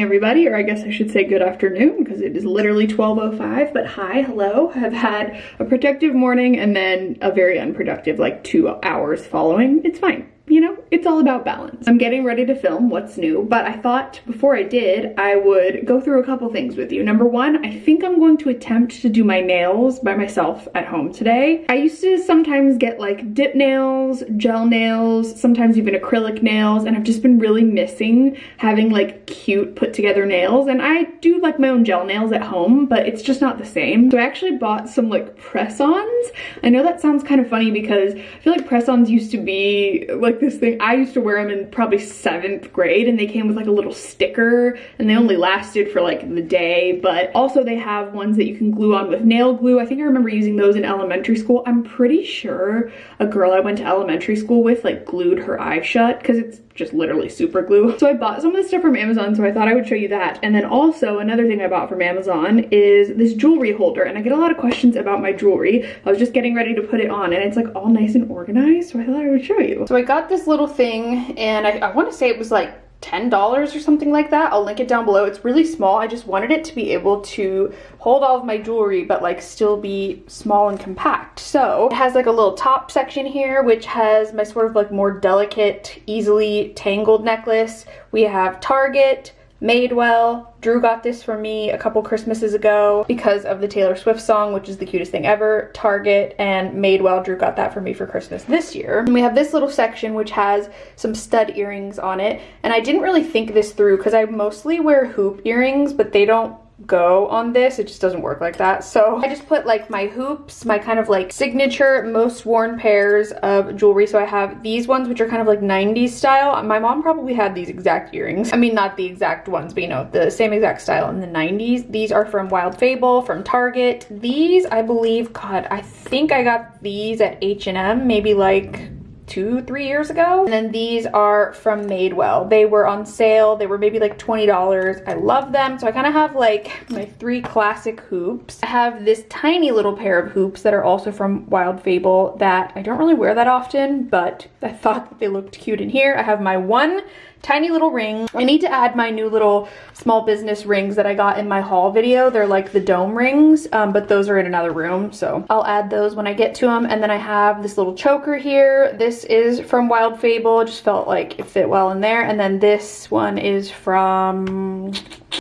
everybody, or I guess I should say good afternoon because it is literally 12.05, but hi, hello. I've had a productive morning and then a very unproductive like two hours following. It's fine you know, it's all about balance. I'm getting ready to film what's new, but I thought before I did, I would go through a couple things with you. Number one, I think I'm going to attempt to do my nails by myself at home today. I used to sometimes get like dip nails, gel nails, sometimes even acrylic nails, and I've just been really missing having like cute put together nails. And I do like my own gel nails at home, but it's just not the same. So I actually bought some like press-ons. I know that sounds kind of funny because I feel like press-ons used to be like this thing. I used to wear them in probably seventh grade and they came with like a little sticker and they only lasted for like the day. But also they have ones that you can glue on with nail glue. I think I remember using those in elementary school. I'm pretty sure a girl I went to elementary school with like glued her eye shut because it's just literally super glue. So I bought some of this stuff from Amazon, so I thought I would show you that. And then also another thing I bought from Amazon is this jewelry holder. And I get a lot of questions about my jewelry. I was just getting ready to put it on and it's like all nice and organized. So I thought I would show you. So I got this little thing and I, I want to say it was like $10 or something like that. I'll link it down below. It's really small. I just wanted it to be able to hold all of my jewelry but like still be small and compact. So it has like a little top section here which has my sort of like more delicate, easily tangled necklace. We have Target, Madewell. Drew got this for me a couple Christmases ago because of the Taylor Swift song, which is the cutest thing ever. Target and Madewell, Drew got that for me for Christmas this year. And we have this little section which has some stud earrings on it. And I didn't really think this through because I mostly wear hoop earrings, but they don't go on this. It just doesn't work like that. So I just put like my hoops, my kind of like signature most worn pairs of jewelry. So I have these ones, which are kind of like 90s style. My mom probably had these exact earrings. I mean, not the exact ones, but you know, the same exact style in the 90s. These are from Wild Fable, from Target. These, I believe, God, I think I got these at H&M, maybe like two, three years ago. And then these are from Madewell. They were on sale. They were maybe like $20. I love them. So I kind of have like my three classic hoops. I have this tiny little pair of hoops that are also from Wild Fable that I don't really wear that often, but I thought that they looked cute in here. I have my one tiny little ring. I need to add my new little small business rings that I got in my haul video. They're like the dome rings, um, but those are in another room. So I'll add those when I get to them. And then I have this little choker here. This is from Wild Fable. Just felt like it fit well in there. And then this one is from,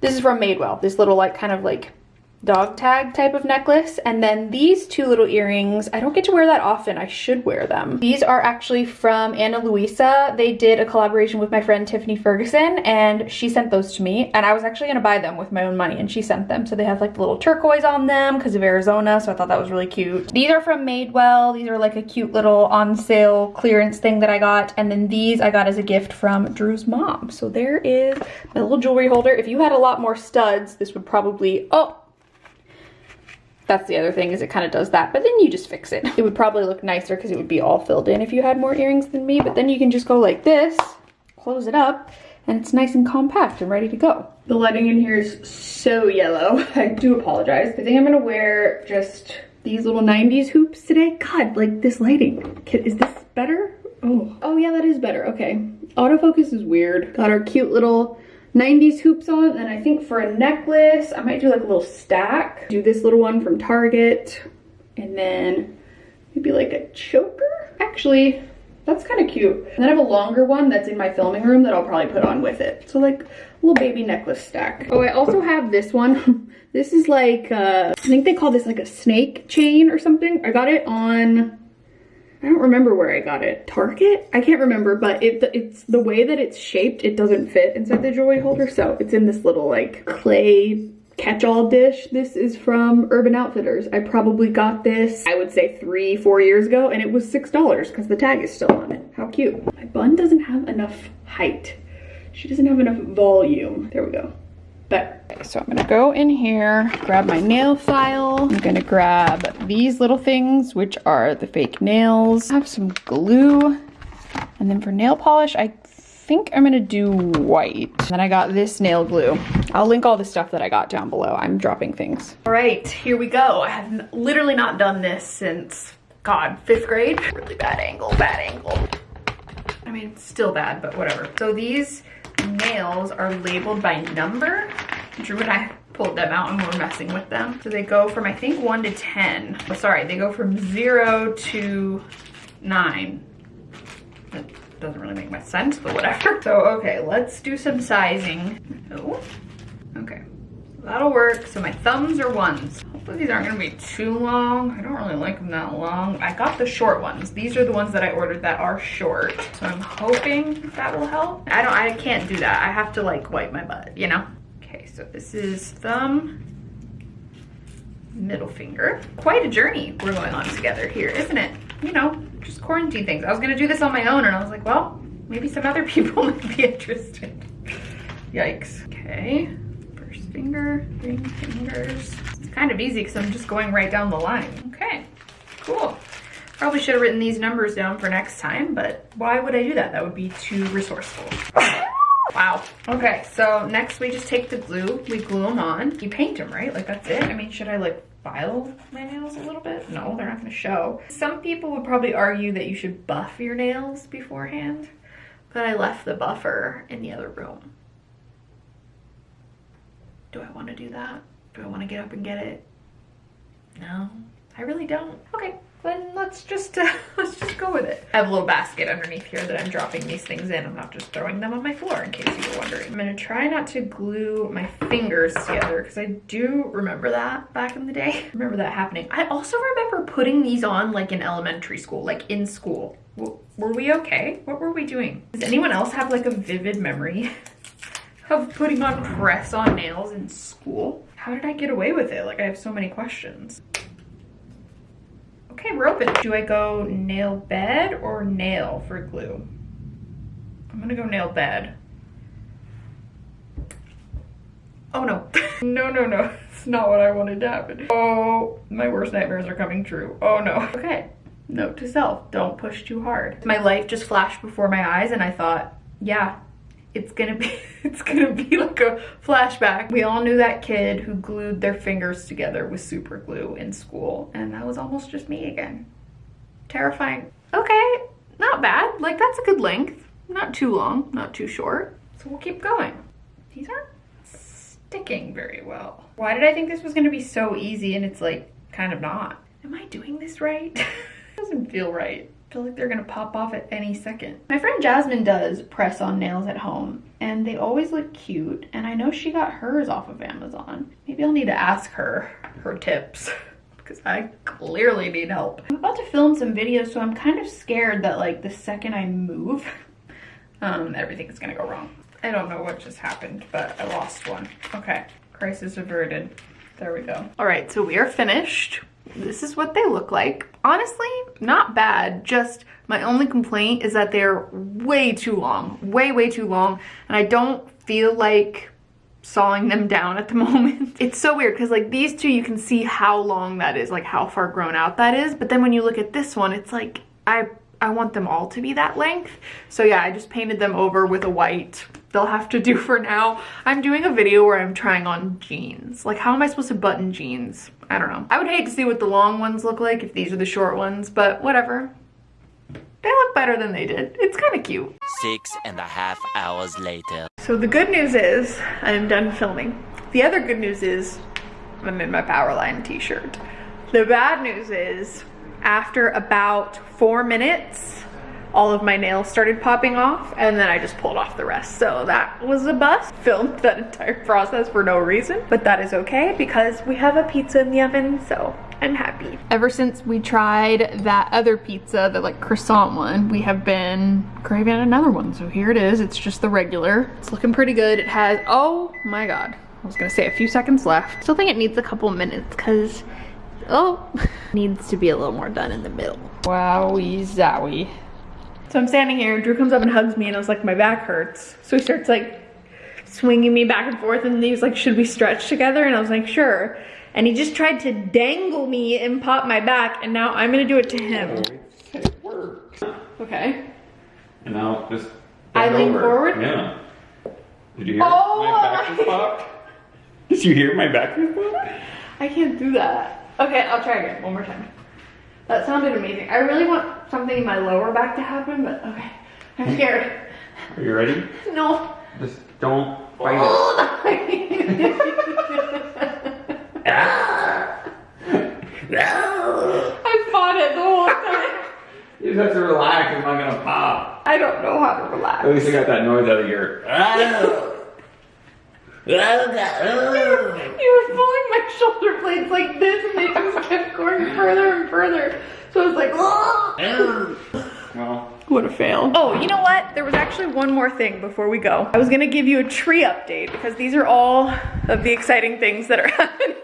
this is from Madewell. This little like kind of like dog tag type of necklace and then these two little earrings i don't get to wear that often i should wear them. These are actually from ana luisa. They did a collaboration with my friend tiffany ferguson and she sent those to me and i was actually gonna buy them with my own money and she sent them. So they have like the little turquoise on them because of arizona so i thought that was really cute. These are from madewell. These are like a cute little on sale clearance thing that i got and then these i got as a gift from drew's mom. So there is my little jewelry holder. If you had a lot more studs this would probably oh that's the other thing is it kind of does that, but then you just fix it. It would probably look nicer because it would be all filled in if you had more earrings than me, but then you can just go like this, close it up, and it's nice and compact and ready to go. The lighting in here is so yellow. I do apologize. I think I'm gonna wear just these little 90s hoops today. God, like this lighting. Is this better? Oh, oh yeah, that is better. Okay. Autofocus is weird. Got our cute little 90s hoops on. And I think for a necklace, I might do like a little stack. Do this little one from Target. And then maybe like a choker. Actually, that's kind of cute. And then I have a longer one that's in my filming room that I'll probably put on with it. So like a little baby necklace stack. Oh, I also have this one. this is like, uh, I think they call this like a snake chain or something. I got it on I don't remember where I got it. Target? I can't remember, but it, it's the way that it's shaped, it doesn't fit inside the jewelry holder. So it's in this little like clay catch-all dish. This is from Urban Outfitters. I probably got this, I would say three, four years ago, and it was $6 because the tag is still on it. How cute. My bun doesn't have enough height. She doesn't have enough volume. There we go. But okay, so I'm gonna go in here, grab my nail file. I'm gonna grab these little things, which are the fake nails. I have some glue. And then for nail polish, I think I'm gonna do white. Then I got this nail glue. I'll link all the stuff that I got down below. I'm dropping things. All right, here we go. I have literally not done this since, God, fifth grade. Really bad angle, bad angle. I mean, still bad, but whatever. So these nails are labeled by number. Drew and I pulled them out and we're messing with them. So they go from, I think, one to 10. Oh, sorry, they go from zero to nine. That doesn't really make much sense, but whatever. So, okay, let's do some sizing. Oh, okay. That'll work. So my thumbs are ones. Hopefully these aren't gonna be too long. I don't really like them that long. I got the short ones. These are the ones that I ordered that are short. So I'm hoping that will help. I don't, I can't do that. I have to like wipe my butt, you know? Okay, so this is thumb, middle finger. Quite a journey we're going on together here, isn't it? You know, just quarantine things. I was gonna do this on my own and I was like, well, maybe some other people might be interested. Yikes. Okay, first finger, ring fingers. Kind of easy because I'm just going right down the line. Okay, cool. Probably should have written these numbers down for next time, but why would I do that? That would be too resourceful. Wow. Okay, so next we just take the glue, we glue them on. You paint them, right? Like that's it? I mean, should I like file my nails a little bit? No, they're not gonna show. Some people would probably argue that you should buff your nails beforehand, but I left the buffer in the other room. Do I wanna do that? Do I wanna get up and get it? No, I really don't. Okay, then let's just uh, let's just go with it. I have a little basket underneath here that I'm dropping these things in. I'm not just throwing them on my floor in case you were wondering. I'm gonna try not to glue my fingers together because I do remember that back in the day. remember that happening. I also remember putting these on like in elementary school, like in school. were we okay? What were we doing? Does anyone else have like a vivid memory of putting on press on nails in school? How did I get away with it? Like I have so many questions. Okay, we're open. Do I go nail bed or nail for glue? I'm gonna go nail bed. Oh no. no, no, no. It's not what I wanted to happen. Oh, my worst nightmares are coming true. Oh no. Okay, note to self, don't push too hard. My life just flashed before my eyes and I thought, yeah, it's gonna be it's gonna be like a flashback. We all knew that kid who glued their fingers together with super glue in school and that was almost just me again. Terrifying. Okay not bad. Like that's a good length. Not too long not too short. So we'll keep going. These aren't sticking very well. Why did i think this was going to be so easy and it's like kind of not? Am i doing this right? Doesn't feel right feel like they're gonna pop off at any second. My friend Jasmine does press on nails at home and they always look cute and I know she got hers off of Amazon. Maybe I'll need to ask her her tips because I clearly need help. I'm about to film some videos so I'm kind of scared that like the second I move um, everything's gonna go wrong. I don't know what just happened but I lost one. Okay, crisis averted. There we go. All right, so we are finished this is what they look like. Honestly, not bad. Just my only complaint is that they're way too long, way, way too long. And I don't feel like sawing them down at the moment. It's so weird because like these two, you can see how long that is, like how far grown out that is. But then when you look at this one, it's like, I, I want them all to be that length. So yeah, I just painted them over with a white they'll have to do for now. I'm doing a video where I'm trying on jeans. Like how am I supposed to button jeans? I don't know. I would hate to see what the long ones look like if these are the short ones, but whatever. They look better than they did. It's kind of cute. Six and a half hours later. So the good news is I'm done filming. The other good news is I'm in my Powerline t-shirt. The bad news is after about four minutes, all of my nails started popping off and then I just pulled off the rest. So that was a bust. Filmed that entire process for no reason, but that is okay because we have a pizza in the oven, so I'm happy. Ever since we tried that other pizza, the like croissant one, we have been craving another one. So here it is, it's just the regular. It's looking pretty good. It has, oh my God. I was gonna say a few seconds left. Still think it needs a couple minutes because, oh, needs to be a little more done in the middle. Wowie zowie. So I'm standing here, Drew comes up and hugs me and I was like, my back hurts. So he starts like swinging me back and forth and he was like, should we stretch together? And I was like, sure. And he just tried to dangle me and pop my back and now I'm gonna do it to him. It worked. Okay. And now just I lean forward? Yeah. Did you hear Oh my back was popped? Did you hear my back was popped? I can't do that. Okay, I'll try again, one more time. That sounded amazing. I really want something in my lower back to happen, but okay. I'm hmm. scared. Are you ready? No, Just don't fight it. I fought it the whole time. You just have to relax. It's not gonna pop. I don't know how to relax. At least you got that noise out of your. You were pulling my shoulder blades like this and they just kept going further and further. So I was like, Well, What a fail. Oh, you know what? There was actually one more thing before we go. I was gonna give you a tree update because these are all of the exciting things that are happening in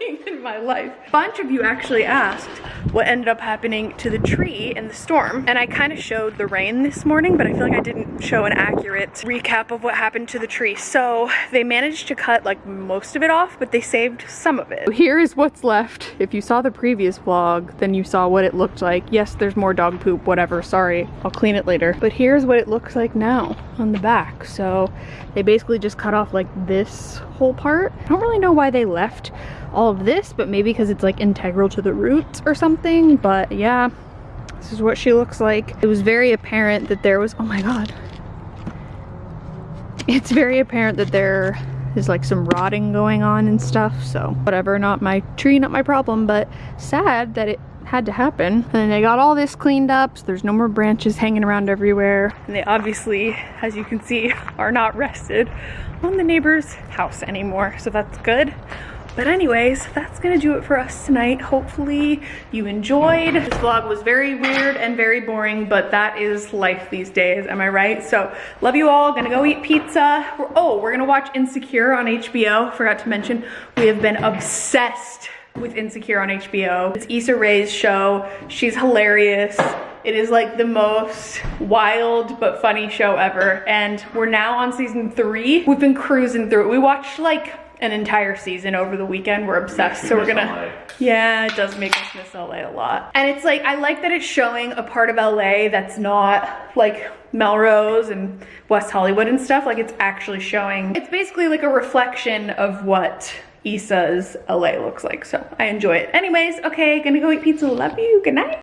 my life. A bunch of you actually asked what ended up happening to the tree in the storm. And I kind of showed the rain this morning, but I feel like I didn't show an accurate recap of what happened to the tree. So they managed to cut like most of it off, but they saved some of it. Here is what's left. If you saw the previous vlog, then you saw what it looked like. Yes, there's more dog poop, whatever, sorry. I'll clean it later. But here's what it looks like now on the back. So they basically just cut off like this whole part. I don't really know why they left all of this, but maybe because it's like integral to the roots or something. But yeah, this is what she looks like. It was very apparent that there was, oh my God. It's very apparent that there is like some rotting going on and stuff. So whatever, not my tree, not my problem, but sad that it had to happen. And they got all this cleaned up, so there's no more branches hanging around everywhere. And they obviously, as you can see, are not rested on the neighbor's house anymore, so that's good. But anyways, that's gonna do it for us tonight. Hopefully you enjoyed. This vlog was very weird and very boring, but that is life these days, am I right? So love you all, gonna go eat pizza. We're- oh, we're gonna watch Insecure on HBO. Forgot to mention, we have been obsessed with Insecure on HBO. It's Issa Rae's show. She's hilarious. It is like the most wild but funny show ever. And we're now on season three. We've been cruising through it. We watched like an entire season over the weekend. We're obsessed. So we're gonna, LA. yeah, it does make us miss LA a lot. And it's like, I like that it's showing a part of LA that's not like Melrose and West Hollywood and stuff. Like it's actually showing, it's basically like a reflection of what Issa's LA looks like. So I enjoy it. Anyways, okay, gonna go eat pizza. Love you, good night.